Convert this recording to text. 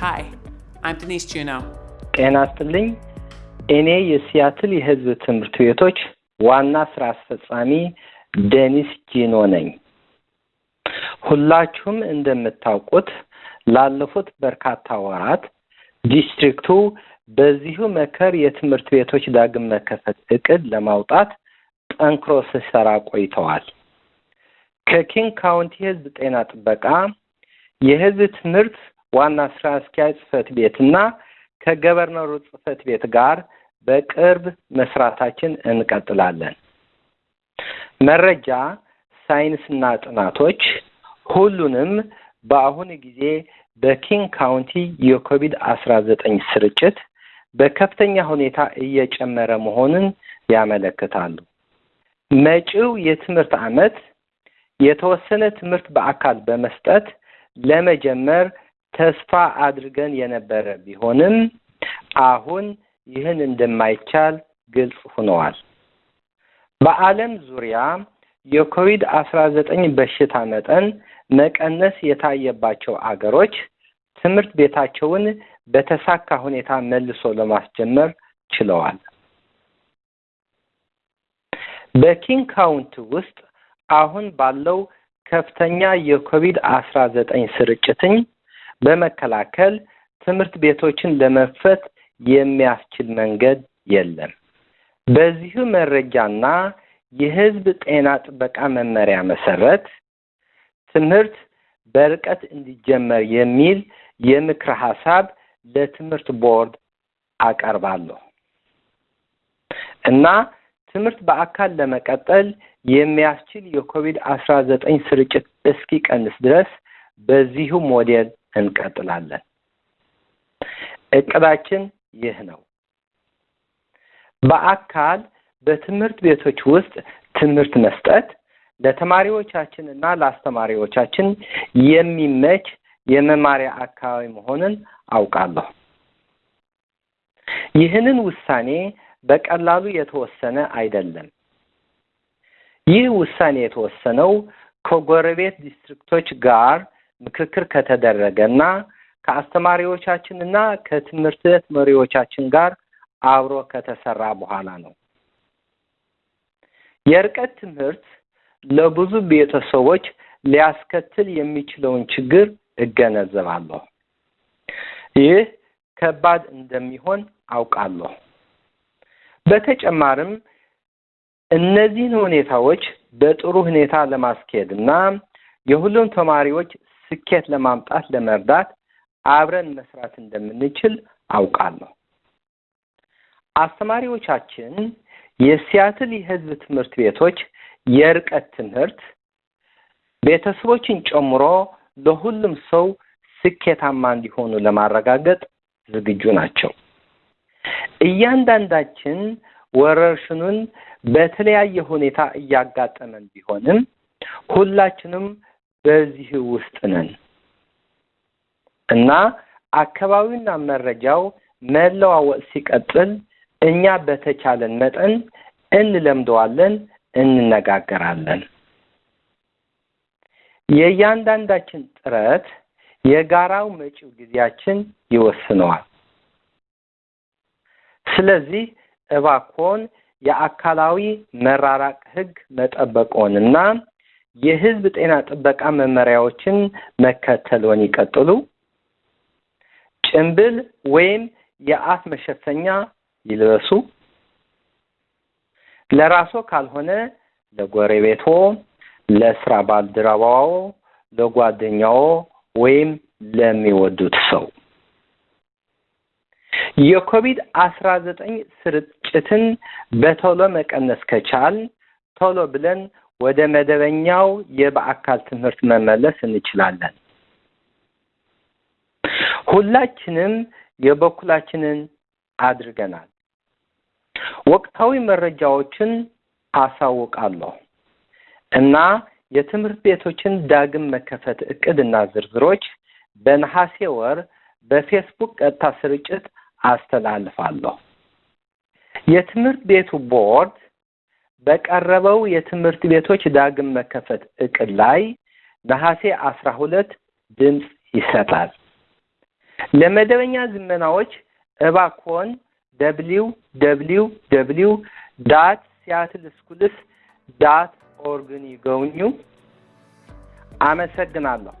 Hi, I'm Denise Juneau. ጤና ይስጥልኝ። እኔ የሲያትል የሕዝብ ትምህርት ቤቶች ዋና ስራ አስፈጻሚ ዴኒስ ጁኖ ነኝ። ሁላችሁም እንደምታውቁት ላለፉት በርካታ ወራት ዲስትሪክቱ በዚሁ መከር የትምህርት ቤቶች ዳግም መከፈት እቅድ ለማውጣት ጠንክሮ ሲሰራ ቆይተዋል። ከኪንግ ካውንቲ የሕዝብ ጤና ጥበቃ የሕዝብ ትምህርት ዋና ስራ አስኪያጅ ጽህፈት ቤትና ከ governor ኡ ጽህፈት ቤት ጋር በቅርብ መስራታችን እንቀጥላለን። መረጃ፣ ሳይንስና ጥናቶች ሁሉንም በአሁኑ ጊዜ በኪንግ ካውንቲ የኮቪድ አስራ ዘጠኝ ስርጭት በከፍተኛ ሁኔታ እየጨመረ መሆኑን ያመለክታሉ። መጪው የትምህርት ዓመት የተወሰነ ትምህርት በአካል በመስጠት ለመጀመር ተስፋ አድርገን የነበረ ቢሆንም አሁን ይህን እንደማይቻል ግልጽ ሆነዋል። በዓለም ዙሪያ የኮቪድ አስራ ዘጠኝ በሽታ መጠን መቀነስ የታየባቸው አገሮች ትምህርት ቤታቸውን በተሳካ ሁኔታ መልሶ ለማስጀመር ችለዋል። በኪንግ ካውንቲ ውስጥ አሁን ባለው ከፍተኛ የኮቪድ አስራ ዘጠኝ ስርጭትኝ በመከላከል ትምህርት ቤቶችን ለመክፈት የሚያስችል መንገድ የለም። በዚሁ መረጃና የሕዝብ ጤና ጥበቃ መመሪያ መሰረት ትምህርት በርቀት እንዲጀመር የሚል የምክረ ሀሳብ ለትምህርት ቦርድ አቀርባለሁ እና ትምህርት በአካል ለመቀጠል የሚያስችል የኮቪድ አስራ ዘጠኝ ስርጭት እስኪቀንስ ድረስ በዚሁ ሞዴል እንቀጥላለን። እቅዳችን ይህ ነው። በአካል በትምህርት ቤቶች ውስጥ ትምህርት መስጠት ለተማሪዎቻችን እና ለአስተማሪዎቻችን የሚመች የመማሪያ አካባቢ መሆንን አውቃለሁ። ይህንን ውሳኔ በቀላሉ የተወሰነ አይደለም። ይህ ውሳኔ የተወሰነው ከጎረቤት ዲስትሪክቶች ጋር ምክክር ከተደረገና ከአስተማሪዎቻችን እና ከትምህርት ቤት መሪዎቻችን ጋር አብሮ ከተሰራ በኋላ ነው። የርቀት ትምህርት ለብዙ ቤተሰቦች ሊያስከትል የሚችለውን ችግር እገነዘባለሁ። ይህ ከባድ እንደሚሆን አውቃለሁ። በተጨማሪም እነዚህን ሁኔታዎች በጥሩ ሁኔታ ለማስኬድ እና የሁሉም ተማሪዎች ስኬት ለማምጣት ለመርዳት አብረን መስራት እንደምንችል አውቃለሁ። አስተማሪዎቻችን የሲያትል የሕዝብ ትምህርት ቤቶች የርቀት ትምህርት ቤተሰቦችን ጨምሮ ለሁሉም ሰው ስኬታማ እንዲሆኑ ለማረጋገጥ ዝግጁ ናቸው። እያንዳንዳችን ወረርሽኑን በተለያየ ሁኔታ እያጋጠመን ቢሆንም ሁላችንም በዚህ ውስጥ ነን እና አካባቢውና መረጃው መለዋወጥ ሲቀጥል እኛ በተቻለን መጠን እንለምደዋለን፣ እንነጋገራለን። የእያንዳንዳችን ጥረት የጋራው መጪው ጊዜያችን ይወስነዋል። ስለዚህ እባክዎን የአካላዊ መራራቅ ሕግ መጠበቅዎንና የሕዝብ ጤና ጥበቃ መመሪያዎችን መከተልዎን ይቀጥሉ። ጭንብል ወይም የአፍ መሸፈኛ ይልበሱ። ለራስዎ ካልሆነ ለጎረቤቶ፣ ለስራ ባልደረባዎ፣ ለጓደኛዎ ወይም ለሚወዱት ሰው የኮቪድ አስራ ዘጠኝ ስርጭትን በቶሎ መቀነስ ከቻል ቶሎ ብለን ወደ መደበኛው የበአካል ትምህርት መመለስ እንችላለን። ሁላችንም የበኩላችንን አድርገናል። ወቅታዊ መረጃዎችን አሳውቃለሁ እና የትምህርት ቤቶችን ዳግም መከፈት እቅድና ዝርዝሮች በነሐሴ ወር በፌስቡክ ቀጥታ ስርጭት አስተላልፋለሁ። የትምህርት ቤቱ ቦርድ በቀረበው የትምህርት ቤቶች ዳግም መከፈት እቅድ ላይ ነሐሴ አስራ ሁለት ድምፅ ይሰጣል። ለመደበኛ ዝመናዎች እባክዎን W W W dot Seattle Schools dot org ን ይጎብኙ። አመሰግናለሁ።